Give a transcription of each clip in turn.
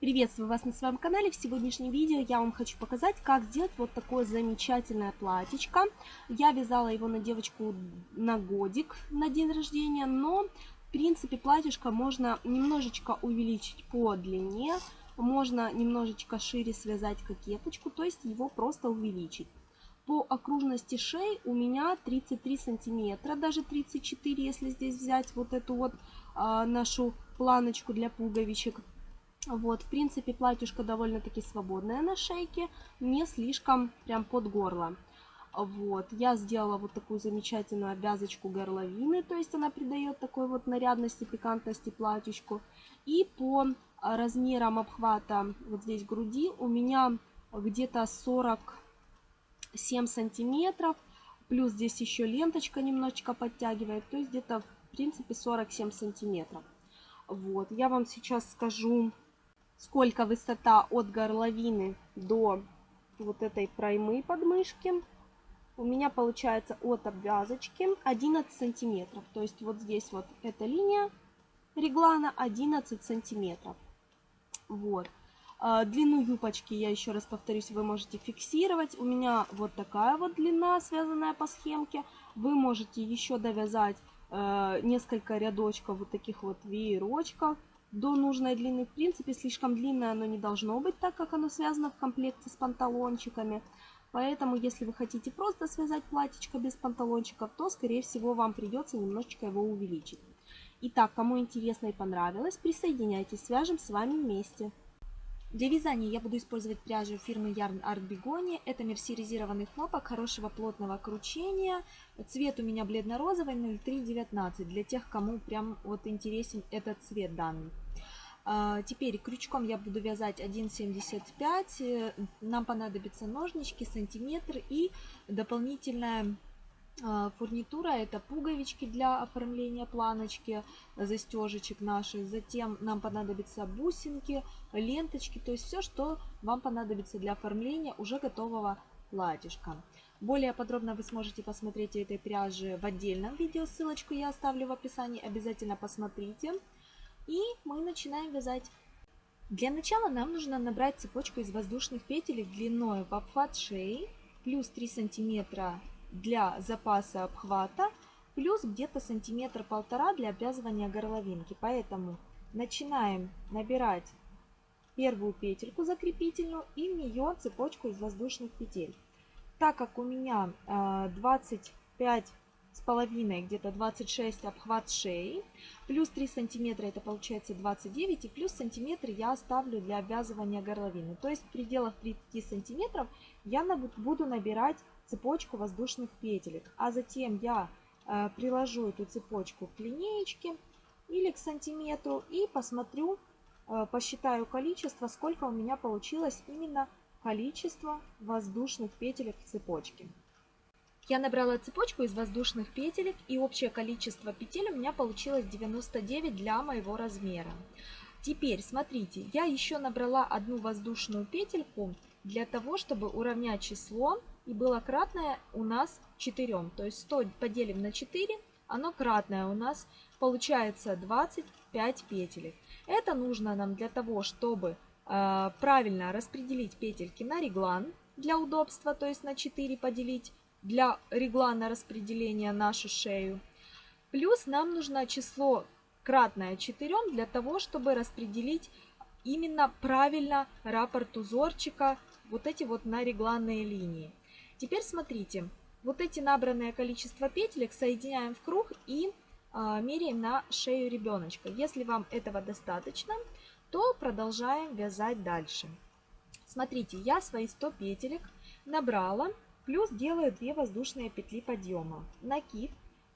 Приветствую вас на своем канале. В сегодняшнем видео я вам хочу показать, как сделать вот такое замечательное платьечко. Я вязала его на девочку на годик на день рождения, но в принципе платьишко можно немножечко увеличить по длине, можно немножечко шире связать кокеточку, то есть его просто увеличить. По окружности шеи у меня 33 сантиметра, даже 34, если здесь взять вот эту вот а, нашу планочку для пуговичек. Вот, в принципе, платьюшко довольно-таки свободное на шейке, не слишком прям под горло. Вот, я сделала вот такую замечательную обвязочку горловины, то есть она придает такой вот нарядности, пикантности платьюшку. И по размерам обхвата вот здесь груди у меня где-то 47 сантиметров, плюс здесь еще ленточка немножечко подтягивает, то есть где-то в принципе 47 сантиметров. Вот, я вам сейчас скажу, сколько высота от горловины до вот этой проймы подмышки. У меня получается от обвязочки 11 сантиметров. То есть вот здесь вот эта линия реглана 11 сантиметров. Вот. А, длину юбочки, я еще раз повторюсь, вы можете фиксировать. У меня вот такая вот длина, связанная по схемке. Вы можете еще довязать э, несколько рядочков вот таких вот веерочков до нужной длины. В принципе, слишком длинное оно не должно быть, так как оно связано в комплекте с панталончиками. Поэтому, если вы хотите просто связать платьечко без панталончиков, то, скорее всего, вам придется немножечко его увеличить. Итак, кому интересно и понравилось, присоединяйтесь, свяжем с вами вместе. Для вязания я буду использовать пряжу фирмы Yarn Art Bigoni. Это мерсеризированный хлопок хорошего плотного кручения. Цвет у меня бледно-розовый 0319. Для тех, кому прям вот интересен этот цвет данный. А, теперь крючком я буду вязать 1,75. Нам понадобятся ножнички, сантиметр и дополнительная фурнитура это пуговички для оформления планочки, застежечек наших. Затем нам понадобятся бусинки, ленточки, то есть все, что вам понадобится для оформления уже готового платьишка. Более подробно вы сможете посмотреть этой пряжи в отдельном видео, ссылочку я оставлю в описании, обязательно посмотрите. И мы начинаем вязать. Для начала нам нужно набрать цепочку из воздушных петель длиной в обхват шеи, плюс 3 сантиметра для запаса обхвата, плюс где-то сантиметр-полтора для обвязывания горловинки. Поэтому начинаем набирать первую петельку закрепительную и в нее цепочку из воздушных петель. Так как у меня 25 а, с половиной, где-то 26 обхват шеи, плюс 3 сантиметра это получается 29, и плюс сантиметр я оставлю для обвязывания горловины. То есть в пределах 30 сантиметров я буду набирать цепочку воздушных петелек. А затем я э, приложу эту цепочку к линеечке или к сантиметру и посмотрю, э, посчитаю количество, сколько у меня получилось именно количество воздушных петелек в цепочке. Я набрала цепочку из воздушных петелек и общее количество петель у меня получилось 99 для моего размера. Теперь смотрите, я еще набрала одну воздушную петельку для того, чтобы уравнять число и было кратное у нас 4. То есть 100 поделим на 4, оно кратное у нас получается 25 петелек. Это нужно нам для того, чтобы э, правильно распределить петельки на реглан для удобства, то есть на 4 поделить для реглана распределения нашу шею. Плюс нам нужно число кратное 4 для того, чтобы распределить именно правильно раппорт узорчика вот эти вот на регланные линии. Теперь смотрите, вот эти набранное количество петелек соединяем в круг и э, меряем на шею ребеночка. Если вам этого достаточно, то продолжаем вязать дальше. Смотрите, я свои 100 петелек набрала, плюс делаю 2 воздушные петли подъема. Накид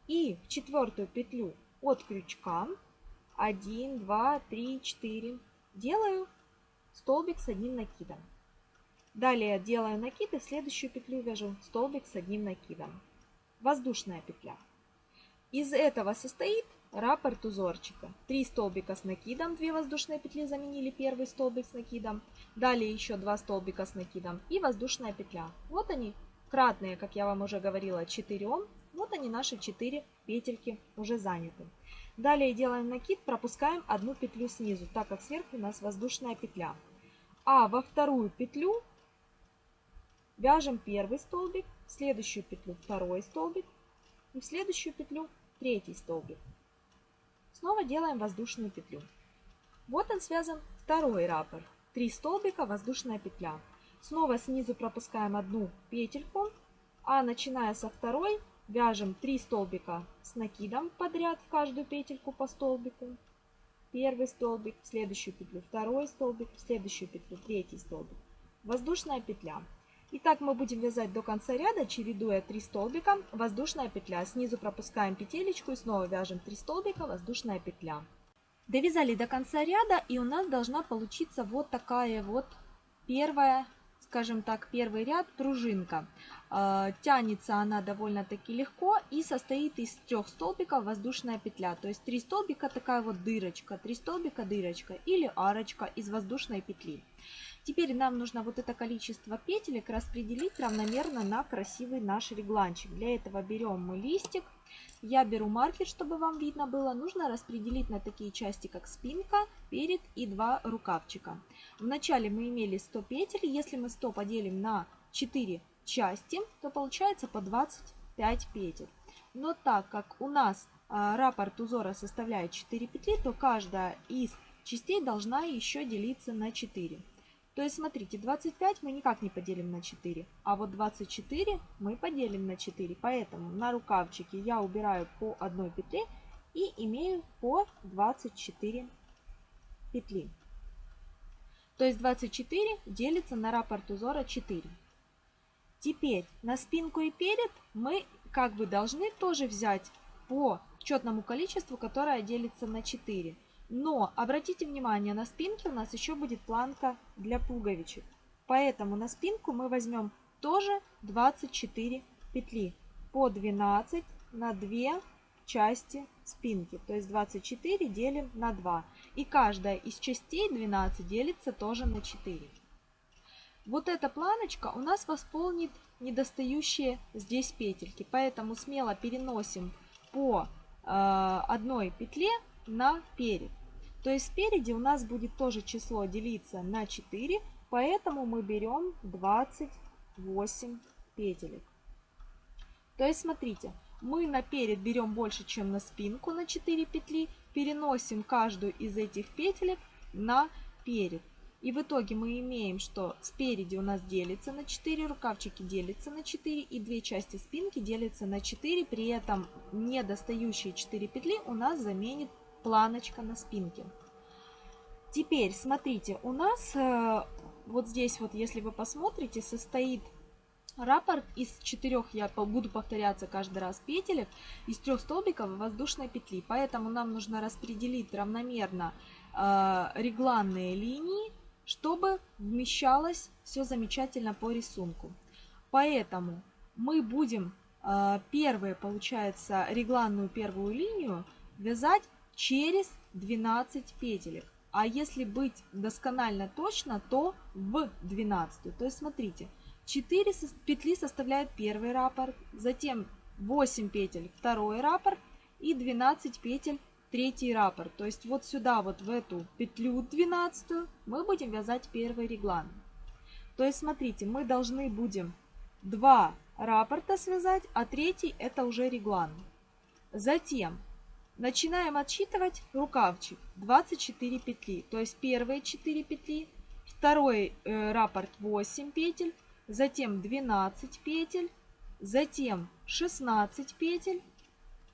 и в четвертую петлю от крючка 1, 2, 3, 4 делаю столбик с одним накидом. Далее делаю накид и следующую петлю вяжу столбик с одним накидом. Воздушная петля. Из этого состоит раппорт узорчика. Три столбика с накидом, 2 воздушные петли заменили первый столбик с накидом. Далее еще 2 столбика с накидом и воздушная петля. Вот они, кратные, как я вам уже говорила, 4. Вот они, наши 4 петельки уже заняты. Далее делаем накид, пропускаем одну петлю снизу, так как сверху у нас воздушная петля. А во вторую петлю вяжем первый столбик, в следующую петлю второй столбик и в следующую петлю третий столбик. Снова делаем воздушную петлю. Вот он связан второй раппорт. Три столбика, воздушная петля. Снова снизу пропускаем одну петельку, а начиная со второй вяжем 3 столбика с накидом подряд в каждую петельку по столбику. Первый столбик, в следующую петлю второй столбик, в следующую петлю третий столбик. Воздушная петля. И так мы будем вязать до конца ряда, чередуя 3 столбика, воздушная петля. Снизу пропускаем петелечку и снова вяжем 3 столбика, воздушная петля. Довязали до конца ряда и у нас должна получиться вот такая вот первая скажем так, первый ряд пружинка. А, тянется она довольно-таки легко и состоит из трех столбиков воздушная петля. То есть три столбика такая вот дырочка, три столбика дырочка или арочка из воздушной петли. Теперь нам нужно вот это количество петелек распределить равномерно на красивый наш регланчик. Для этого берем мы листик я беру маркер, чтобы вам видно было. Нужно распределить на такие части, как спинка, перед и два рукавчика. Вначале мы имели 100 петель. Если мы 100 поделим на 4 части, то получается по 25 петель. Но так как у нас а, раппорт узора составляет 4 петли, то каждая из частей должна еще делиться на 4. То есть, смотрите, 25 мы никак не поделим на 4, а вот 24 мы поделим на 4. Поэтому на рукавчике я убираю по одной петле и имею по 24 петли. То есть 24 делится на раппорт узора 4. Теперь на спинку и перед мы как бы должны тоже взять по четному количеству, которое делится на 4. Но обратите внимание, на спинке у нас еще будет планка для пуговичек. Поэтому на спинку мы возьмем тоже 24 петли по 12 на 2 части спинки. То есть 24 делим на 2. И каждая из частей 12 делится тоже на 4. Вот эта планочка у нас восполнит недостающие здесь петельки. Поэтому смело переносим по э, одной петле на перед. То есть спереди у нас будет тоже число делиться на 4, поэтому мы берем 28 петелек. То есть смотрите, мы на перед берем больше, чем на спинку на 4 петли, переносим каждую из этих петелек на перед. И в итоге мы имеем, что спереди у нас делится на 4, рукавчики делятся на 4 и две части спинки делятся на 4. При этом недостающие 4 петли у нас заменит планочка на спинке. Теперь, смотрите, у нас э, вот здесь вот, если вы посмотрите, состоит раппорт из четырех, я буду повторяться каждый раз, петелек, из трех столбиков воздушной петли. Поэтому нам нужно распределить равномерно э, регланные линии, чтобы вмещалось все замечательно по рисунку. Поэтому мы будем э, первые, получается, регланную первую линию вязать через 12 петелек. А если быть досконально точно, то в 12. То есть смотрите, 4 петли составляют первый раппорт, затем 8 петель второй раппорт и 12 петель третий раппорт. То есть вот сюда, вот в эту петлю 12 мы будем вязать первый реглан. То есть смотрите, мы должны будем 2 раппорта связать, а третий это уже реглан. Затем Начинаем отсчитывать рукавчик 24 петли. То есть первые 4 петли, второй э, раппорт 8 петель, затем 12 петель, затем 16 петель,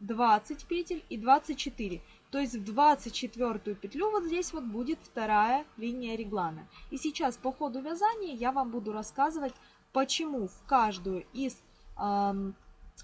20 петель и 24. То есть в 24 петлю вот здесь вот будет вторая линия реглана. И сейчас по ходу вязания я вам буду рассказывать, почему в каждую из э,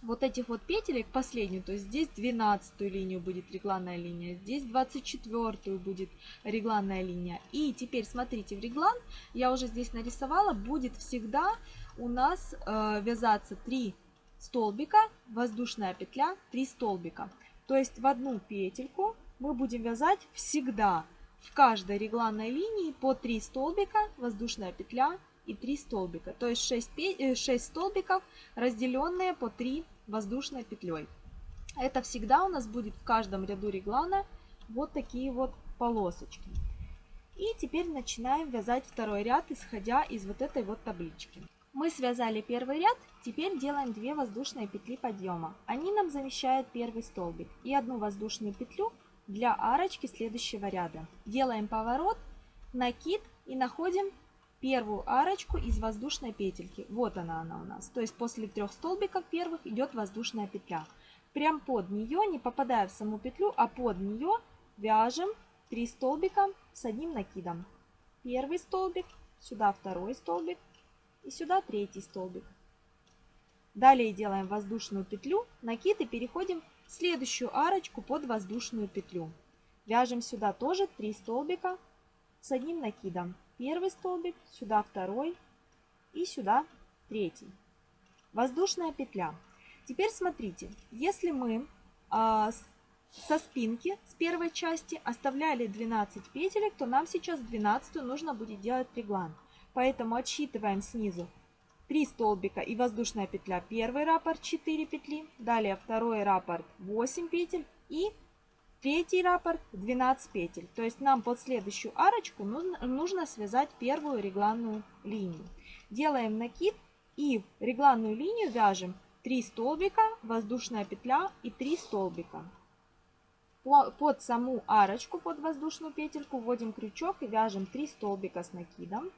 вот этих вот петелек последнюю, то есть здесь 12 линию будет регланная линия, здесь 24 будет регланная линия. И теперь смотрите, в реглан я уже здесь нарисовала, будет всегда у нас э, вязаться 3 столбика, воздушная петля, 3 столбика. То есть в одну петельку мы будем вязать всегда в каждой регланной линии по 3 столбика, воздушная петля, и 3 столбика. То есть 6, 6 э, столбиков, разделенные по 3 воздушной петлей. Это всегда у нас будет в каждом ряду реглана вот такие вот полосочки. И теперь начинаем вязать второй ряд, исходя из вот этой вот таблички. Мы связали первый ряд, теперь делаем 2 воздушные петли подъема. Они нам замещают первый столбик и одну воздушную петлю для арочки следующего ряда. Делаем поворот, накид и находим первую арочку из воздушной петельки. Вот она она у нас. То есть после трех столбиков первых идет воздушная петля. Прям под нее, не попадая в саму петлю, а под нее вяжем 3 столбика с одним накидом. Первый столбик, сюда второй столбик и сюда третий столбик. Далее делаем воздушную петлю, накид и переходим в следующую арочку под воздушную петлю. Вяжем сюда тоже 3 столбика с одним накидом. Первый столбик, сюда второй и сюда третий. Воздушная петля. Теперь смотрите, если мы а, со спинки с первой части оставляли 12 петелек, то нам сейчас 12 нужно будет делать реглан. Поэтому отсчитываем снизу 3 столбика и воздушная петля. Первый раппорт 4 петли, далее второй раппорт 8 петель и третий раппорт 12 петель. То есть нам под следующую арочку нужно, нужно связать первую регланную линию. Делаем накид и регланную линию вяжем 3 столбика, воздушная петля и 3 столбика под саму арочку, под воздушную петельку вводим крючок и вяжем 3 столбика с накидом.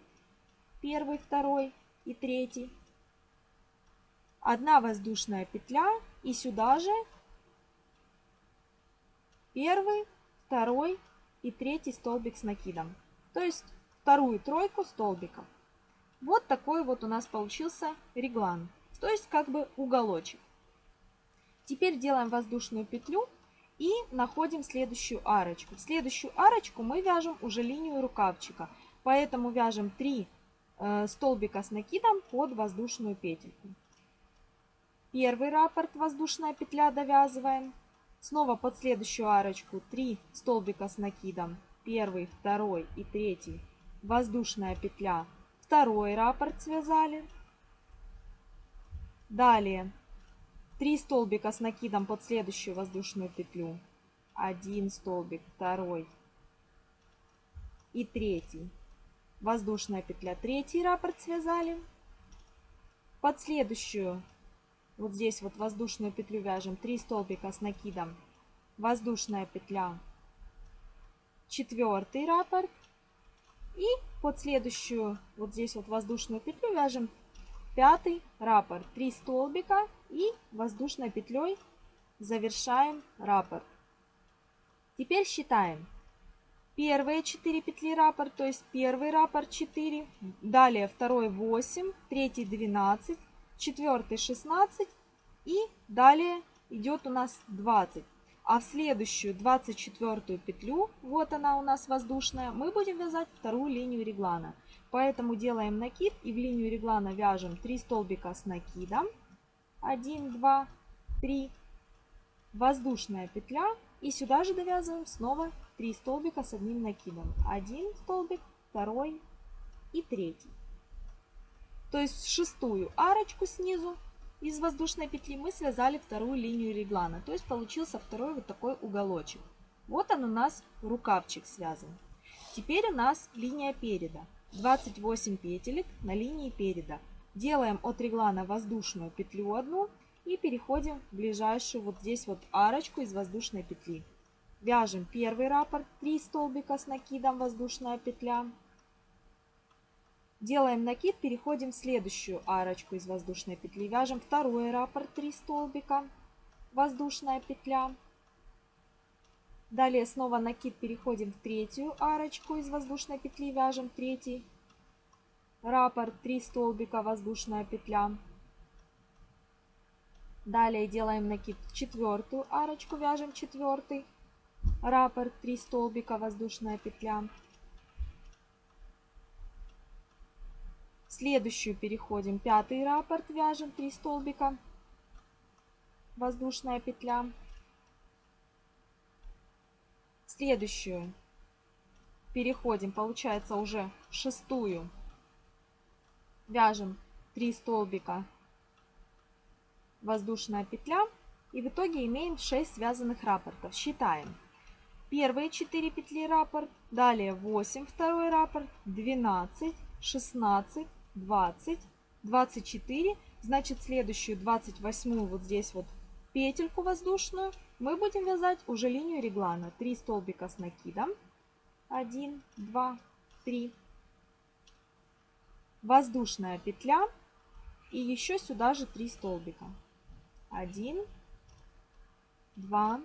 Первый, второй и третий. Одна воздушная петля и сюда же первый, второй и третий столбик с накидом. То есть вторую тройку столбиков. Вот такой вот у нас получился реглан. То есть как бы уголочек. Теперь делаем воздушную петлю и находим следующую арочку. В следующую арочку мы вяжем уже линию рукавчика. Поэтому вяжем 3 э, столбика с накидом под воздушную петельку. Первый раппорт воздушная петля довязываем. Снова под следующую арочку 3 столбика с накидом. Первый, второй и третий. Воздушная петля. Второй раппорт связали. Далее 3 столбика с накидом под следующую воздушную петлю. Один столбик, второй и третий. Воздушная петля, третий раппорт связали. Под следующую, вот здесь вот воздушную петлю вяжем 3 столбика с накидом. Воздушная петля, четвертый раппорт. И под следующую, вот здесь вот воздушную петлю вяжем пятый раппорт. 3 столбика и воздушной петлей завершаем раппорт. Теперь считаем. Первые 4 петли раппорт, то есть первый раппорт 4, далее второй 8, третий 12, четвертый 16 и далее идет у нас 20. А в следующую 24 петлю, вот она у нас воздушная, мы будем вязать вторую линию реглана. Поэтому делаем накид и в линию реглана вяжем 3 столбика с накидом. 1, 2, 3. Воздушная петля. И сюда же довязываем снова 3 столбика с одним накидом. Один столбик, второй и третий. То есть шестую арочку снизу из воздушной петли мы связали вторую линию реглана. То есть получился второй вот такой уголочек. Вот он у нас рукавчик связан. Теперь у нас линия переда. 28 петелек на линии переда. Делаем от реглана воздушную петлю одну и переходим в ближайшую вот здесь вот арочку из воздушной петли. Вяжем первый раппорт, 3 столбика с накидом, воздушная петля. Делаем накид, переходим в следующую арочку из воздушной петли. Вяжем второй раппорт, 3 столбика, воздушная петля. Далее снова накид, переходим в третью арочку из воздушной петли, вяжем третий раппорт, 3 столбика, воздушная петля. Далее делаем накид в четвертую арочку, вяжем четвертый раппорт, 3 столбика, воздушная петля. Следующую переходим, пятый раппорт, вяжем 3 столбика, воздушная петля. Следующую переходим, получается уже шестую. Вяжем 3 столбика, воздушная петля. И в итоге имеем 6 связанных рапортов. Считаем. Первые 4 петли раппорт, далее 8 второй раппорт, 12, 16, 20, 24. Значит, следующую 28 вот здесь вот петельку воздушную мы будем вязать уже линию реглана. 3 столбика с накидом. 1, 2, 3. Воздушная петля. И еще сюда же 3 столбика. 1, 2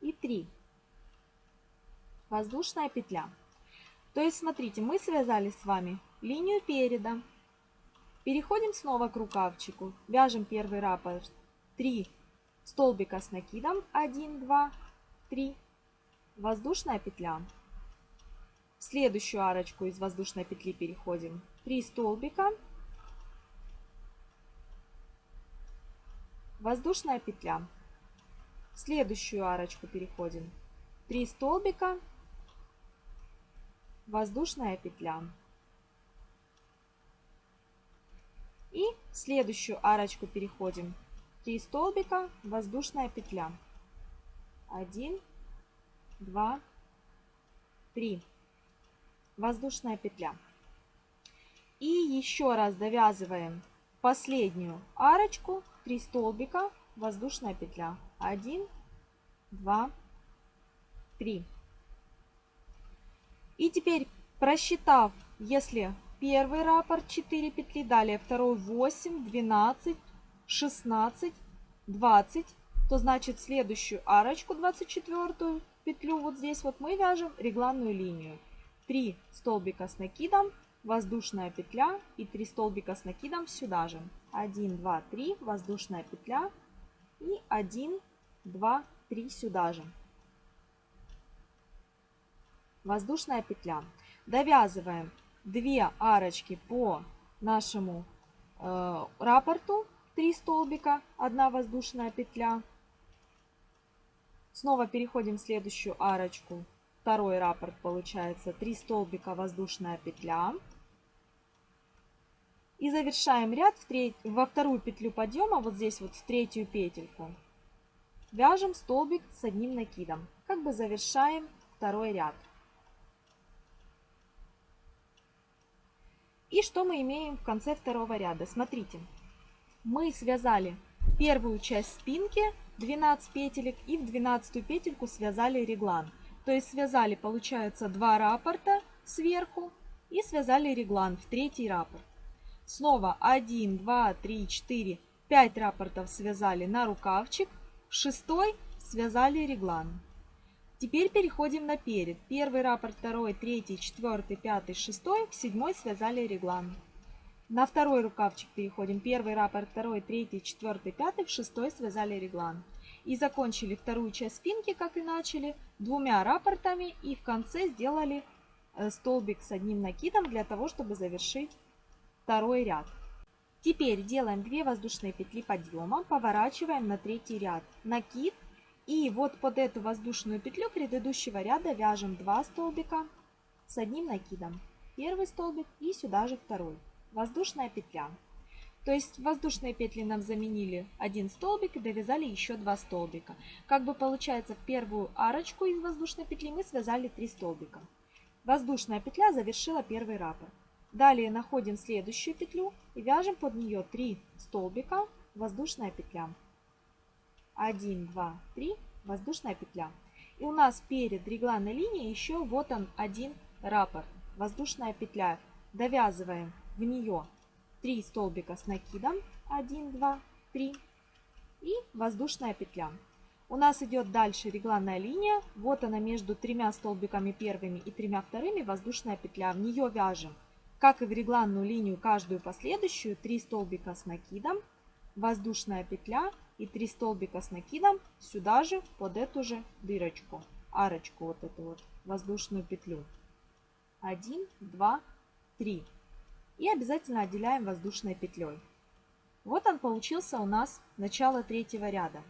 и 3. Воздушная петля. То есть, смотрите, мы связали с вами линию переда. Переходим снова к рукавчику. Вяжем первый раппорт 3 столбика с накидом. 1, 2, 3. Воздушная петля. В следующую арочку из воздушной петли переходим. 3 столбика. Воздушная петля. В следующую арочку переходим. 3 столбика, воздушная петля. И в следующую арочку переходим. 3 столбика, воздушная петля. 1, 2, 3. Воздушная петля. И еще раз довязываем последнюю арочку, 3 столбика, воздушная петля. 1, 2, 3. И теперь просчитав, если первый раппорт 4 петли, далее второй 8, 12, 16, 20, то значит следующую арочку 24 петлю вот здесь вот мы вяжем регланную линию. 3 столбика с накидом, воздушная петля и 3 столбика с накидом сюда же. 1, 2, 3, воздушная петля и 1, 2, 3 сюда же. Воздушная петля. Довязываем 2 арочки по нашему э, раппорту, 3 столбика, 1 воздушная петля. Снова переходим в следующую арочку. Второй раппорт получается 3 столбика, воздушная петля. И завершаем ряд в треть, во вторую петлю подъема, вот здесь вот в третью петельку. Вяжем столбик с одним накидом. Как бы завершаем второй ряд. И что мы имеем в конце второго ряда? Смотрите, мы связали первую часть спинки, 12 петелек, и в 12 петельку связали реглан. То есть связали, получается, два раппорта сверху и связали реглан в третий раппорт. Снова 1, 2, 3, 4, 5 раппортов связали на рукавчик, шестой связали реглан. Теперь переходим на перед. Первый раппорт, второй, третий, четвертый, пятый, шестой, седьмой связали реглан. На второй рукавчик переходим. Первый раппорт, второй, третий, четвертый, пятый, шестой связали реглан. И закончили вторую часть спинки, как и начали, двумя раппортами и в конце сделали э, столбик с одним накидом для того, чтобы завершить второй ряд. Теперь делаем 2 воздушные петли подъема, поворачиваем на третий ряд. Накид. И вот под эту воздушную петлю предыдущего ряда вяжем 2 столбика с одним накидом. Первый столбик и сюда же второй. Воздушная петля. То есть воздушные петли нам заменили один столбик и довязали еще два столбика. Как бы получается в первую арочку из воздушной петли мы связали 3 столбика. Воздушная петля завершила первый раппорт. Далее находим следующую петлю и вяжем под нее 3 столбика, воздушная петля. 1, 2, 3, воздушная петля. И у нас перед регланной линией еще вот он один раппорт, воздушная петля. Довязываем в нее 3 столбика с накидом, 1, 2, 3 и воздушная петля. У нас идет дальше регланная линия, вот она между тремя столбиками первыми и тремя вторыми воздушная петля. В нее вяжем как и в регланную линию, каждую последующую 3 столбика с накидом, воздушная петля и 3 столбика с накидом сюда же под эту же дырочку, арочку вот эту вот воздушную петлю. 1, 2, 3. И обязательно отделяем воздушной петлей. Вот он получился у нас начало третьего ряда.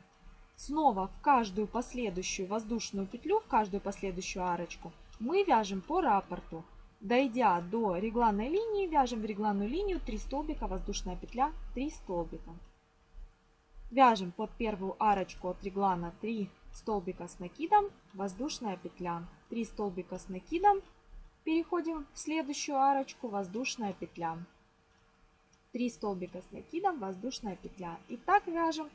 Снова в каждую последующую воздушную петлю, в каждую последующую арочку мы вяжем по раппорту Дойдя до регланной линии, вяжем в регланную линию 3 столбика, воздушная петля, 3 столбика. Вяжем под первую арочку от реглана 3 столбика с накидом, воздушная петля. 3 столбика с накидом, переходим в следующую арочку, воздушная петля. 3 столбика с накидом, воздушная петля. И так вяжем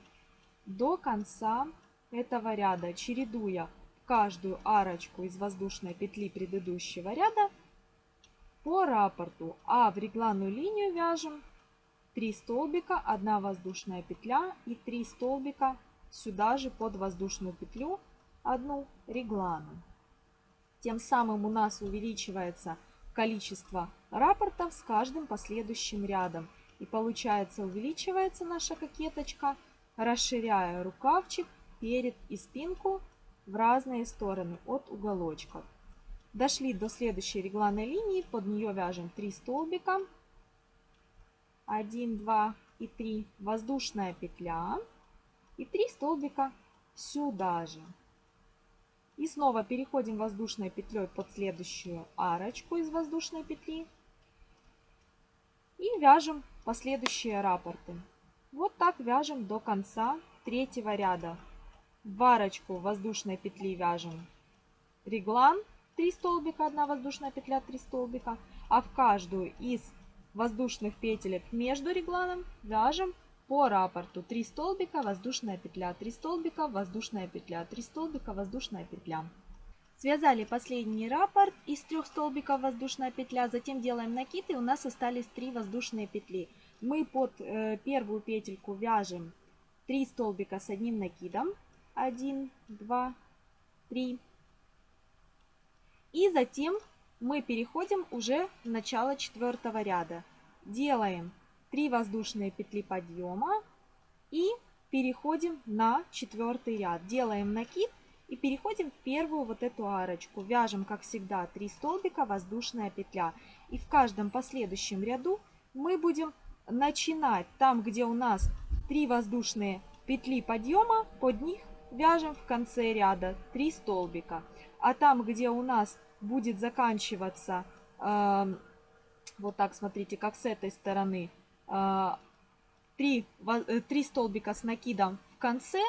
до конца этого ряда, чередуя каждую арочку из воздушной петли предыдущего ряда по раппорту. А в регланную линию вяжем 3 столбика, 1 воздушная петля и 3 столбика сюда же под воздушную петлю, одну реглану. Тем самым у нас увеличивается количество раппортов с каждым последующим рядом. И получается увеличивается наша кокеточка, расширяя рукавчик перед и спинку в разные стороны от уголочков. Дошли до следующей регланной линии, под нее вяжем 3 столбика. 1, 2 и 3. Воздушная петля. И 3 столбика сюда же. И снова переходим воздушной петлей под следующую арочку из воздушной петли. И вяжем последующие раппорты. Вот так вяжем до конца третьего ряда. В арочку воздушной петли вяжем реглан 3 столбика, 1 воздушная петля, 3 столбика. А в каждую из воздушных петелек между регланом вяжем по раппорту 3 столбика, воздушная петля, 3 столбика, воздушная петля, 3 столбика, воздушная петля. Связали последний раппорт из трех столбиков воздушная петля, затем делаем накид и у нас остались 3 воздушные петли. Мы под э, первую петельку вяжем 3 столбика с одним накидом. 1, 2, 3. И затем мы переходим уже в начало четвертого ряда. Делаем 3 воздушные петли подъема и переходим на четвертый ряд. Делаем накид и переходим в первую вот эту арочку. Вяжем, как всегда, 3 столбика, воздушная петля. И в каждом последующем ряду мы будем начинать там, где у нас 3 воздушные петли подъема, под них вяжем в конце ряда 3 столбика. А там, где у нас будет заканчиваться, э, вот так, смотрите, как с этой стороны, э, 3, 3 столбика с накидом в конце,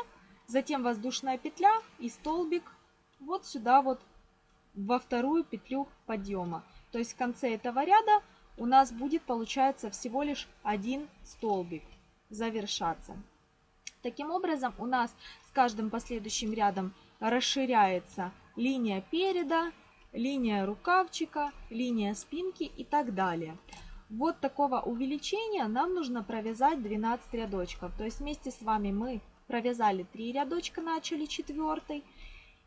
затем воздушная петля и столбик вот сюда вот во вторую петлю подъема. То есть в конце этого ряда у нас будет получается всего лишь один столбик завершаться. Таким образом у нас с каждым последующим рядом расширяется линия переда, линия рукавчика, линия спинки и так далее. Вот такого увеличения нам нужно провязать 12 рядочков. То есть вместе с вами мы провязали 3 рядочка, начали четвертый.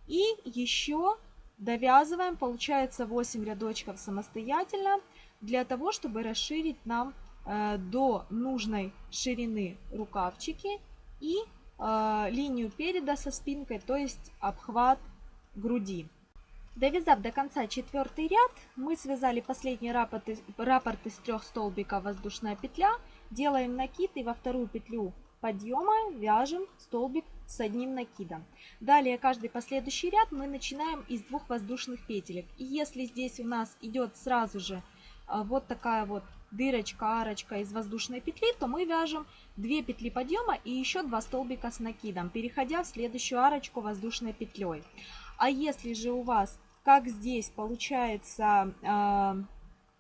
И еще довязываем, получается 8 рядочков самостоятельно, для того, чтобы расширить нам э, до нужной ширины рукавчики и э, линию переда со спинкой, то есть обхват груди. Довязав до конца четвертый ряд, мы связали последний раппорт, раппорт из трех столбиков воздушная петля, делаем накид и во вторую петлю подъема вяжем столбик с одним накидом. Далее каждый последующий ряд мы начинаем из двух воздушных петелек. И если здесь у нас идет сразу же а, вот такая вот дырочка, арочка из воздушной петли, то мы вяжем 2 петли подъема и еще 2 столбика с накидом, переходя в следующую арочку воздушной петлей. А если же у вас, как здесь получается, а,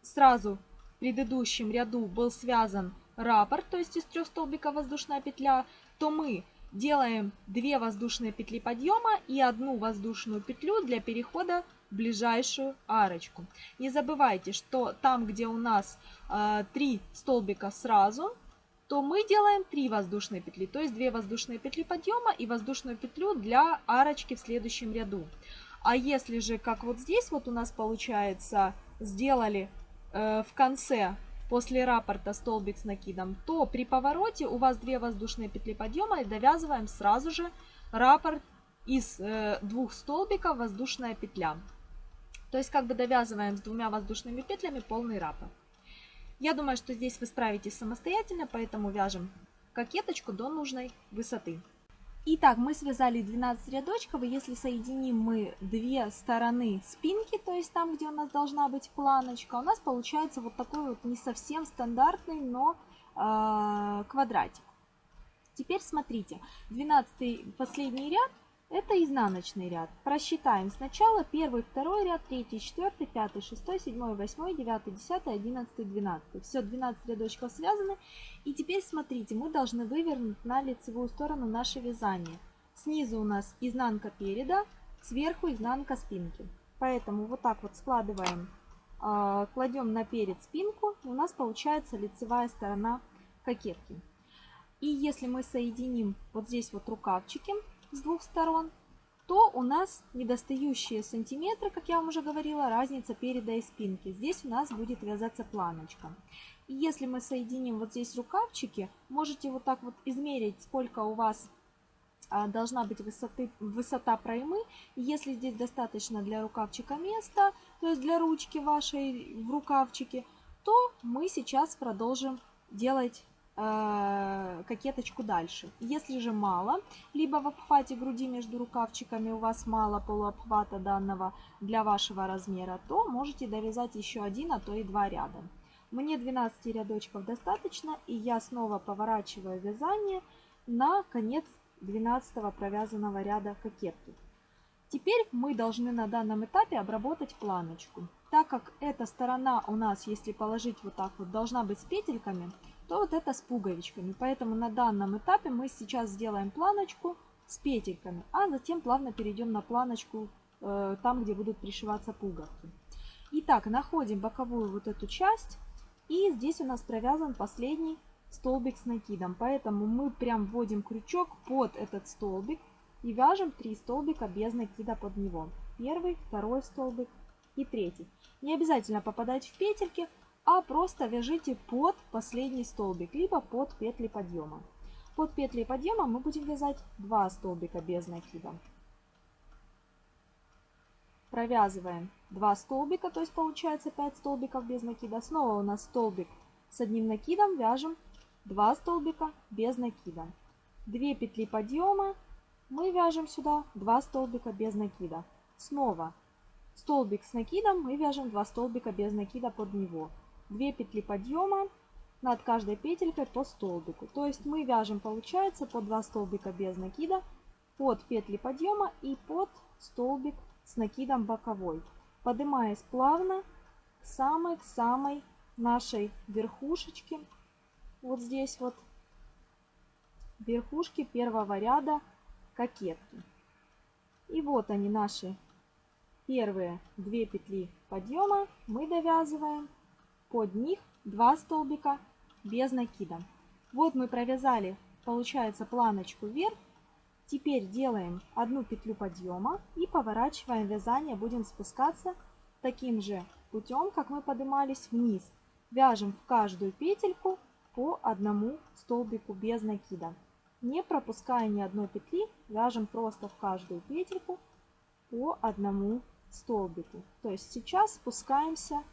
сразу в предыдущем ряду был связан раппорт, то есть из трех столбиков воздушная петля, то мы делаем 2 воздушные петли подъема и одну воздушную петлю для перехода в ближайшую арочку. Не забывайте, что там, где у нас э, 3 столбика сразу, то мы делаем 3 воздушные петли, то есть 2 воздушные петли подъема и воздушную петлю для арочки в следующем ряду. А если же, как вот здесь вот у нас получается, сделали э, в конце после раппорта столбик с накидом, то при повороте у вас 2 воздушные петли подъема и довязываем сразу же раппорт из э, двух столбиков воздушная петля. То есть как бы довязываем с двумя воздушными петлями полный раппорт. Я думаю, что здесь вы справитесь самостоятельно, поэтому вяжем кокеточку до нужной высоты. Итак, мы связали 12 рядочков, и если соединим мы две стороны спинки, то есть там, где у нас должна быть планочка, у нас получается вот такой вот не совсем стандартный, но э, квадратик. Теперь смотрите, 12 последний ряд это изнаночный ряд. Просчитаем сначала первый, второй ряд, третий, четвертый, пятый, шестой, седьмой, восьмой, девятый, десятый, одиннадцатый, двенадцатый. Все, 12 рядочков связаны. И теперь смотрите, мы должны вывернуть на лицевую сторону наше вязание. Снизу у нас изнанка переда, сверху изнанка спинки. Поэтому вот так вот складываем, э, кладем на перед спинку, и у нас получается лицевая сторона кокетки. И если мы соединим вот здесь вот рукавчики с двух сторон, то у нас недостающие сантиметры, как я вам уже говорила, разница переда и спинки. Здесь у нас будет вязаться планочка. И если мы соединим вот здесь рукавчики, можете вот так вот измерить, сколько у вас а, должна быть высоты, высота проймы. Если здесь достаточно для рукавчика места, то есть для ручки вашей в рукавчике, то мы сейчас продолжим делать кокеточку дальше. Если же мало, либо в обхвате груди между рукавчиками у вас мало полуобхвата данного для вашего размера, то можете довязать еще один, а то и два ряда. Мне 12 рядочков достаточно, и я снова поворачиваю вязание на конец 12 провязанного ряда кокетки. Теперь мы должны на данном этапе обработать планочку. Так как эта сторона у нас, если положить вот так вот, должна быть с петельками, то вот это с пуговичками. Поэтому на данном этапе мы сейчас сделаем планочку с петельками, а затем плавно перейдем на планочку э, там, где будут пришиваться пуговки. Итак, находим боковую вот эту часть, и здесь у нас провязан последний столбик с накидом. Поэтому мы прям вводим крючок под этот столбик и вяжем 3 столбика без накида под него. Первый, второй столбик и третий. Не обязательно попадать в петельки, а просто вяжите под последний столбик, либо под петли подъема. Под петли подъема мы будем вязать 2 столбика без накида. Провязываем 2 столбика, то есть получается 5 столбиков без накида. Снова у нас столбик с одним накидом, вяжем 2 столбика без накида. 2 петли подъема, мы вяжем сюда 2 столбика без накида. Снова столбик с накидом, мы вяжем 2 столбика без накида под него. 2 петли подъема над каждой петелькой по столбику. То есть мы вяжем, получается, по 2 столбика без накида под петли подъема и под столбик с накидом боковой, поднимаясь плавно к самой-самой нашей верхушечке, вот здесь вот, верхушки первого ряда кокетки. И вот они наши первые две петли подъема мы довязываем под них 2 столбика без накида. Вот мы провязали, получается, планочку вверх. Теперь делаем одну петлю подъема и поворачиваем вязание. Будем спускаться таким же путем, как мы поднимались вниз. Вяжем в каждую петельку по одному столбику без накида. Не пропуская ни одной петли, вяжем просто в каждую петельку по одному столбику. То есть сейчас спускаемся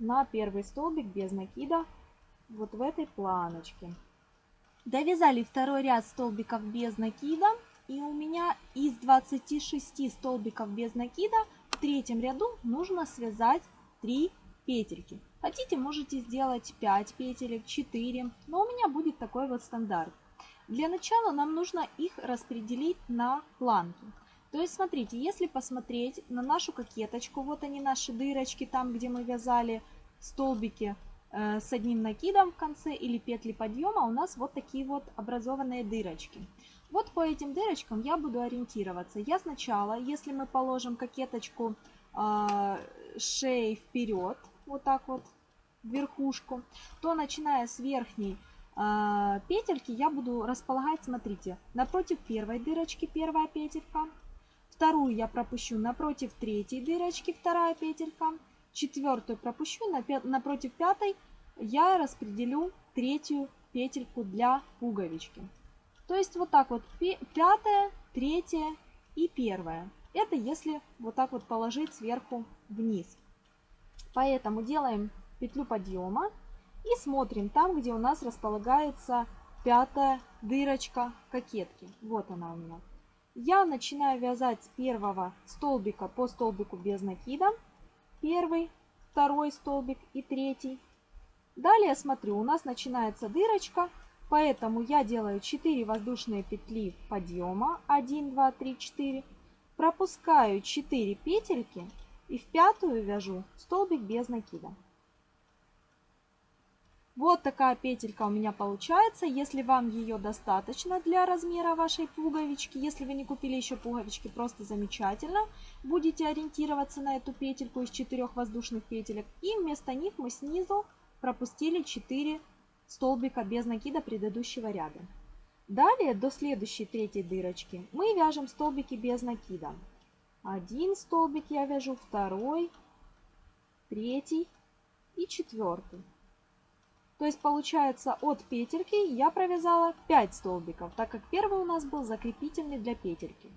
на первый столбик без накида вот в этой планочке. Довязали второй ряд столбиков без накида. И у меня из 26 столбиков без накида в третьем ряду нужно связать 3 петельки. Хотите, можете сделать 5 петелек, 4, но у меня будет такой вот стандарт. Для начала нам нужно их распределить на планки. То есть, смотрите, если посмотреть на нашу кокеточку, вот они наши дырочки, там, где мы вязали столбики э, с одним накидом в конце или петли подъема, у нас вот такие вот образованные дырочки. Вот по этим дырочкам я буду ориентироваться. Я сначала, если мы положим кокеточку э, шеей вперед, вот так вот, верхушку, то начиная с верхней э, петельки я буду располагать, смотрите, напротив первой дырочки первая петелька, Вторую я пропущу напротив третьей дырочки, вторая петелька. Четвертую пропущу, напротив пятой я распределю третью петельку для пуговички. То есть вот так вот пятая, третья и первая. Это если вот так вот положить сверху вниз. Поэтому делаем петлю подъема и смотрим там, где у нас располагается пятая дырочка кокетки. Вот она у меня. Я начинаю вязать с первого столбика по столбику без накида. Первый, второй столбик и третий. Далее смотрю, у нас начинается дырочка Поэтому я делаю 4 воздушные петли подъема. 1, 2, 3, 4. Пропускаю 4 петельки и в пятую вяжу столбик без накида. Вот такая петелька у меня получается. Если вам ее достаточно для размера вашей пуговички, если вы не купили еще пуговички, просто замечательно. Будете ориентироваться на эту петельку из четырех воздушных петелек. И вместо них мы снизу пропустили 4 столбика без накида предыдущего ряда. Далее до следующей третьей дырочки мы вяжем столбики без накида. Один столбик я вяжу, второй, третий и четвертый. То есть получается от петельки я провязала 5 столбиков, так как первый у нас был закрепительный для петельки.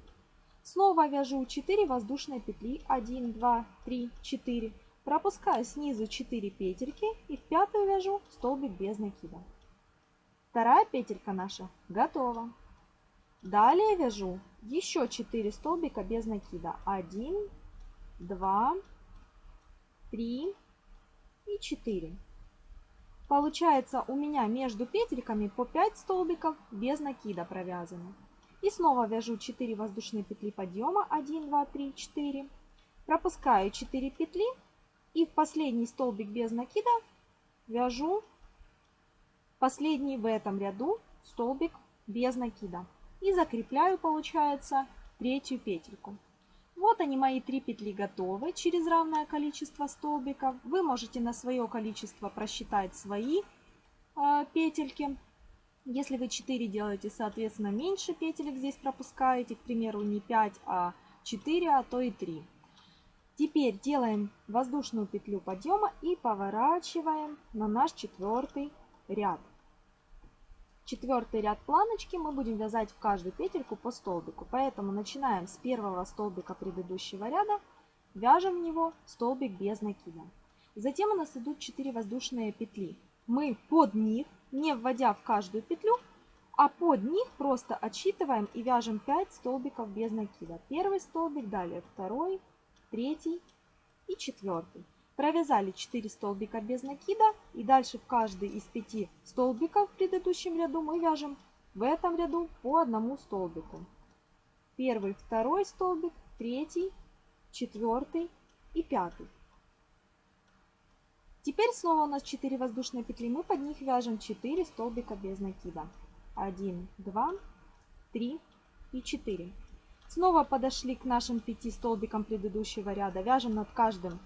Снова вяжу 4 воздушные петли. 1, 2, 3, 4. Пропускаю снизу 4 петельки и в пятую вяжу столбик без накида. Вторая петелька наша готова. Далее вяжу еще 4 столбика без накида. 1, 2, 3 и 4. Получается у меня между петельками по 5 столбиков без накида провязаны. И снова вяжу 4 воздушные петли подъема. 1, 2, 3, 4. Пропускаю 4 петли. И в последний столбик без накида вяжу последний в этом ряду столбик без накида. И закрепляю, получается, третью петельку. Вот они, мои три петли готовы через равное количество столбиков. Вы можете на свое количество просчитать свои э, петельки. Если вы 4 делаете, соответственно, меньше петелек здесь пропускаете. К примеру, не 5, а 4, а то и 3. Теперь делаем воздушную петлю подъема и поворачиваем на наш четвертый ряд. Четвертый ряд планочки мы будем вязать в каждую петельку по столбику. Поэтому начинаем с первого столбика предыдущего ряда, вяжем в него столбик без накида. Затем у нас идут 4 воздушные петли. Мы под них, не вводя в каждую петлю, а под них просто отсчитываем и вяжем 5 столбиков без накида. Первый столбик, далее второй, третий и четвертый. Провязали 4 столбика без накида и дальше в каждый из 5 столбиков в предыдущем ряду мы вяжем в этом ряду по одному столбику. Первый, второй столбик, третий, четвертый и пятый. Теперь снова у нас 4 воздушные петли, мы под них вяжем 4 столбика без накида. 1, 2, 3 и 4. Снова подошли к нашим 5 столбикам предыдущего ряда, вяжем над каждым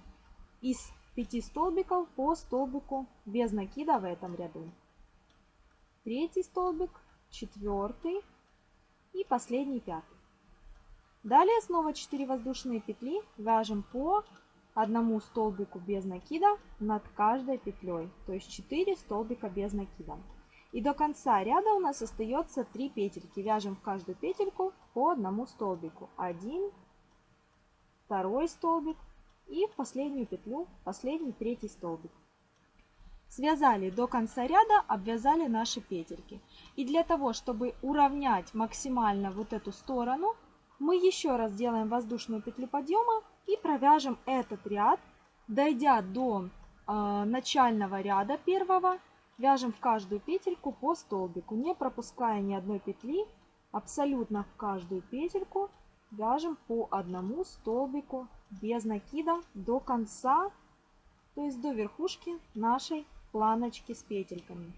из 5 столбиков по столбику без накида в этом ряду. Третий столбик, четвертый и последний пятый. Далее снова 4 воздушные петли вяжем по одному столбику без накида над каждой петлей, то есть 4 столбика без накида. И до конца ряда у нас остается 3 петельки. Вяжем в каждую петельку по одному столбику. Один, второй столбик, и в последнюю петлю последний третий столбик. Связали до конца ряда, обвязали наши петельки. И для того, чтобы уравнять максимально вот эту сторону, мы еще раз делаем воздушную петлю подъема и провяжем этот ряд, дойдя до э, начального ряда первого, вяжем в каждую петельку по столбику, не пропуская ни одной петли, абсолютно в каждую петельку вяжем по одному столбику без накида до конца, то есть до верхушки нашей планочки с петельками.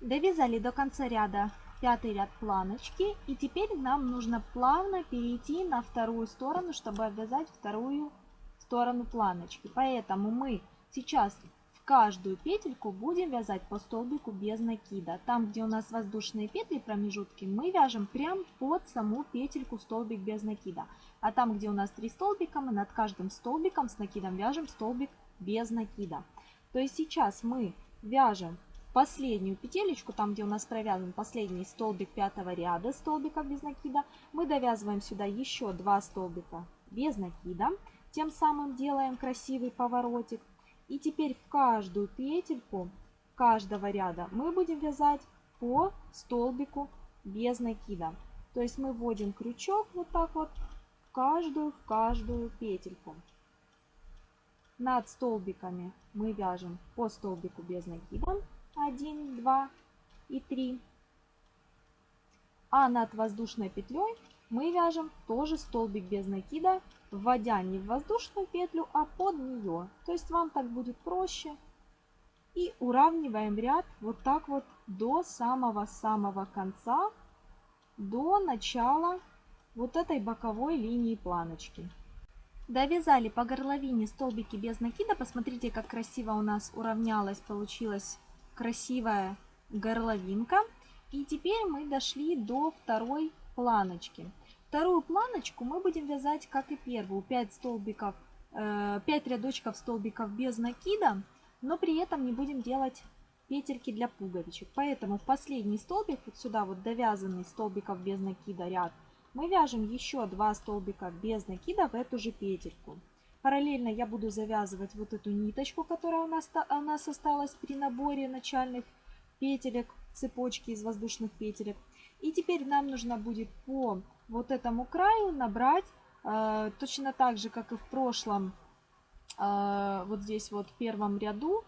Довязали до конца ряда пятый ряд планочки и теперь нам нужно плавно перейти на вторую сторону, чтобы обвязать вторую сторону планочки. Поэтому мы сейчас каждую петельку будем вязать по столбику без накида. Там, где у нас воздушные петли, промежутки, мы вяжем прям под саму петельку столбик без накида. А там, где у нас три столбика, мы над каждым столбиком с накидом вяжем столбик без накида. То есть сейчас мы вяжем последнюю петелечку, там, где у нас провязан последний столбик пятого ряда столбиков без накида, мы довязываем сюда еще два столбика без накида. Тем самым делаем красивый поворотик. И теперь в каждую петельку каждого ряда мы будем вязать по столбику без накида. То есть мы вводим крючок вот так вот каждую, в каждую петельку. Над столбиками мы вяжем по столбику без накида 1, 2, и 3. А над воздушной петлей мы вяжем тоже столбик без накида, вводя не в воздушную петлю, а под нее. То есть вам так будет проще. И уравниваем ряд вот так вот до самого-самого конца, до начала вот этой боковой линии планочки. Довязали по горловине столбики без накида. Посмотрите, как красиво у нас уравнялась, получилась красивая горловинка. И теперь мы дошли до второй планочки. Вторую планочку мы будем вязать, как и первую, 5 столбиков, 5 э, рядочков столбиков без накида, но при этом не будем делать петельки для пуговичек. Поэтому в последний столбик, вот сюда вот довязанный столбиков без накида ряд, мы вяжем еще 2 столбика без накида в эту же петельку. Параллельно я буду завязывать вот эту ниточку, которая у нас, у нас осталась при наборе начальных петелек, цепочки из воздушных петелек. И теперь нам нужно будет по вот этому краю набрать э, точно так же, как и в прошлом, э, вот здесь вот в первом ряду,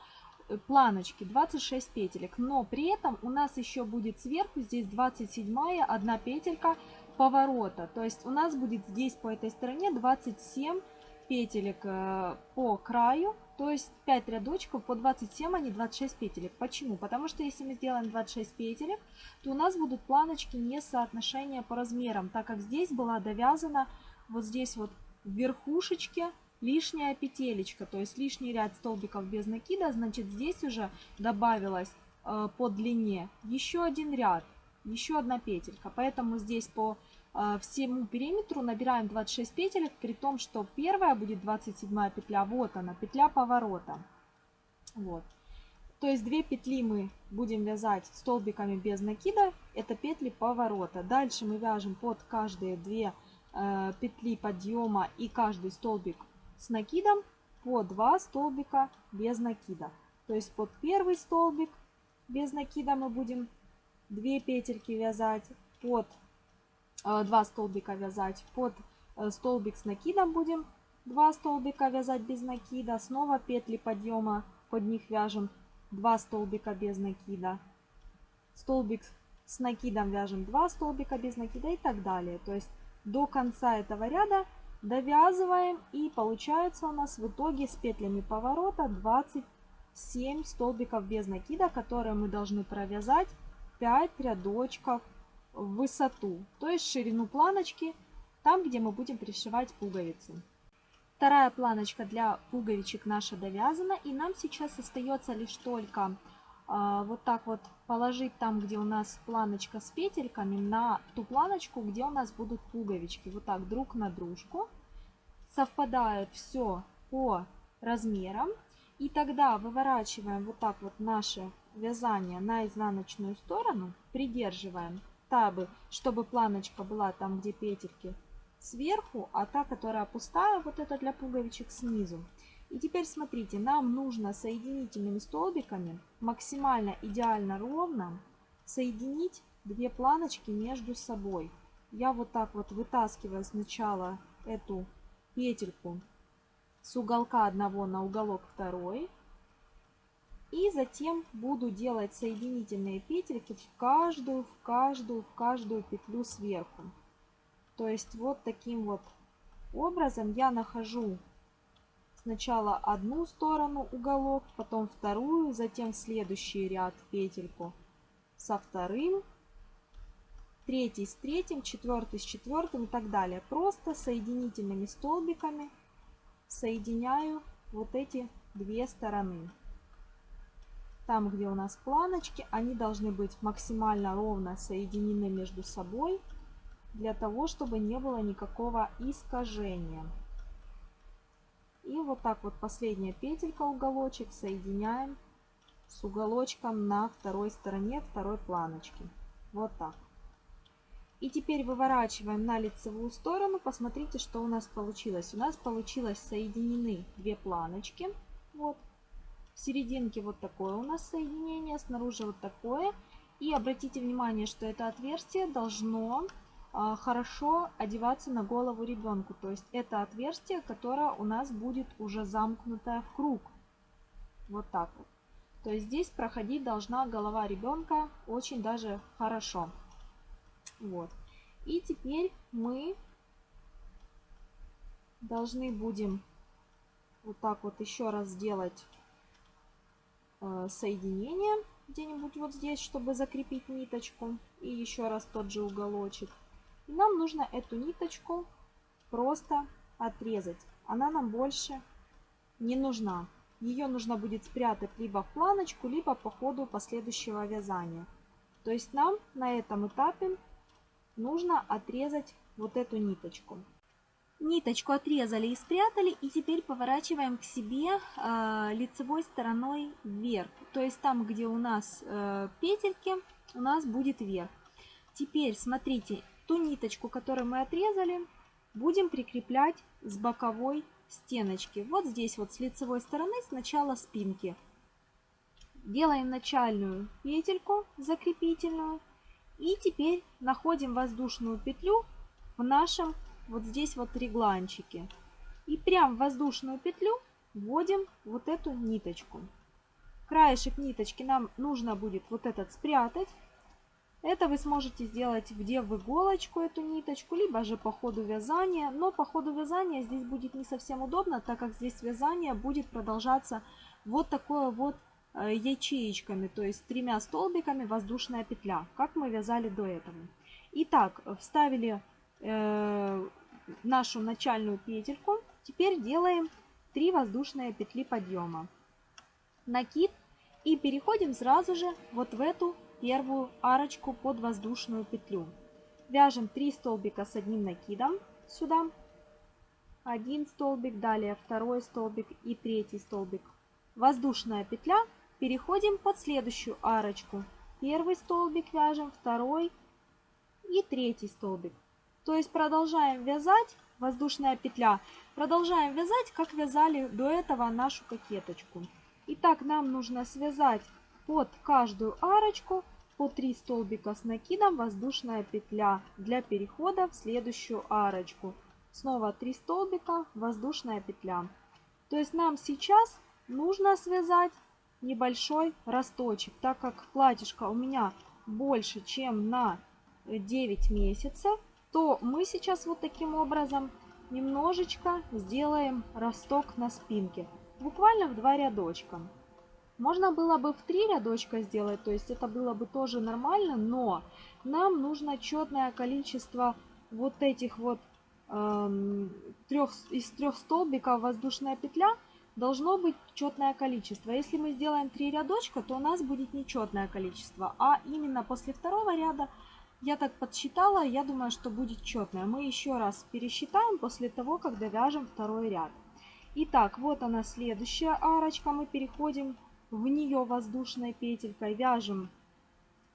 э, планочки 26 петелек. Но при этом у нас еще будет сверху здесь 27 одна петелька поворота. То есть у нас будет здесь по этой стороне 27 петелек э, по краю то есть 5 рядочков по 27, а не 26 петелек. Почему? Потому что если мы сделаем 26 петелек, то у нас будут планочки не соотношения по размерам, так как здесь была довязана вот здесь вот в верхушечке лишняя петелечка, то есть лишний ряд столбиков без накида, значит здесь уже добавилось э, по длине еще один ряд, еще одна петелька. Поэтому здесь по всему периметру набираем 26 петелек, при том, что первая будет 27 петля, вот она, петля поворота. Вот. То есть две петли мы будем вязать столбиками без накида, это петли поворота. Дальше мы вяжем под каждые две э, петли подъема и каждый столбик с накидом по 2 столбика без накида. То есть под первый столбик без накида мы будем 2 петельки вязать, под 2 э, столбика вязать. Под э, столбик с накидом будем 2 столбика вязать без накида. Снова петли подъема под них вяжем 2 столбика без накида. Столбик с накидом вяжем 2 столбика без накида и так далее. То есть до конца этого ряда довязываем и получается у нас в итоге с петлями поворота 27 столбиков без накида которые мы должны провязать 5 рядочков в высоту, то есть ширину планочки, там, где мы будем пришивать пуговицы. Вторая планочка для пуговичек наша довязана, и нам сейчас остается лишь только э, вот так вот положить там, где у нас планочка с петельками, на ту планочку, где у нас будут пуговички. Вот так друг на дружку. Совпадает все по размерам. И тогда выворачиваем вот так вот наше вязание на изнаночную сторону, придерживаем табы, чтобы планочка была там, где петельки, сверху, а та, которая пустая, вот это для пуговичек снизу. И теперь смотрите, нам нужно соединительными столбиками максимально идеально ровно соединить две планочки между собой. Я вот так вот вытаскиваю сначала эту петельку с уголка одного на уголок второй. И затем буду делать соединительные петельки в каждую, в каждую, в каждую петлю сверху. То есть вот таким вот образом я нахожу сначала одну сторону уголок, потом вторую, затем следующий ряд петельку со вторым, третий с третьим, четвертый с четвертым и так далее. Просто соединительными столбиками соединяю вот эти две стороны. Там, где у нас планочки, они должны быть максимально ровно соединены между собой, для того, чтобы не было никакого искажения. И вот так вот последняя петелька, уголочек, соединяем с уголочком на второй стороне второй планочки. Вот так. И теперь выворачиваем на лицевую сторону. Посмотрите, что у нас получилось. У нас получилось соединены две планочки. Вот. В серединке вот такое у нас соединение, снаружи вот такое. И обратите внимание, что это отверстие должно а, хорошо одеваться на голову ребенку. То есть это отверстие, которое у нас будет уже замкнутое в круг. Вот так вот. То есть здесь проходить должна голова ребенка очень даже хорошо. Вот. И теперь мы должны будем вот так вот еще раз сделать соединение где-нибудь вот здесь, чтобы закрепить ниточку. И еще раз тот же уголочек. И нам нужно эту ниточку просто отрезать. Она нам больше не нужна. Ее нужно будет спрятать либо в планочку, либо по ходу последующего вязания. То есть нам на этом этапе нужно отрезать вот эту ниточку. Ниточку отрезали и спрятали, и теперь поворачиваем к себе э, лицевой стороной вверх. То есть там, где у нас э, петельки, у нас будет вверх. Теперь смотрите, ту ниточку, которую мы отрезали, будем прикреплять с боковой стеночки. Вот здесь вот с лицевой стороны сначала спинки. Делаем начальную петельку закрепительную. И теперь находим воздушную петлю в нашем вот здесь вот регланчике. И прям в воздушную петлю вводим вот эту ниточку. Краешек ниточки нам нужно будет вот этот спрятать. Это вы сможете сделать где в иголочку эту ниточку, либо же по ходу вязания. Но по ходу вязания здесь будет не совсем удобно, так как здесь вязание будет продолжаться вот такое вот э, ячеечками, то есть тремя столбиками воздушная петля, как мы вязали до этого. Итак, вставили э, нашу начальную петельку. Теперь делаем 3 воздушные петли подъема. Накид и переходим сразу же вот в эту первую арочку под воздушную петлю. Вяжем 3 столбика с одним накидом сюда. Один столбик, далее второй столбик и третий столбик. Воздушная петля. Переходим под следующую арочку. Первый столбик вяжем, второй и третий столбик. То есть продолжаем вязать, воздушная петля, продолжаем вязать, как вязали до этого нашу кокеточку. Итак, нам нужно связать под каждую арочку по 3 столбика с накидом воздушная петля для перехода в следующую арочку. Снова 3 столбика, воздушная петля. То есть нам сейчас нужно связать небольшой росточек, так как платьишко у меня больше, чем на 9 месяцев то мы сейчас вот таким образом немножечко сделаем росток на спинке. Буквально в два рядочка. Можно было бы в три рядочка сделать, то есть это было бы тоже нормально, но нам нужно четное количество вот этих вот эм, трех, из трех столбиков воздушная петля должно быть четное количество. Если мы сделаем три рядочка, то у нас будет нечетное количество, а именно после второго ряда я так подсчитала, я думаю, что будет четное. Мы еще раз пересчитаем после того, когда вяжем второй ряд. Итак, вот она следующая арочка. Мы переходим в нее воздушной петелькой, вяжем.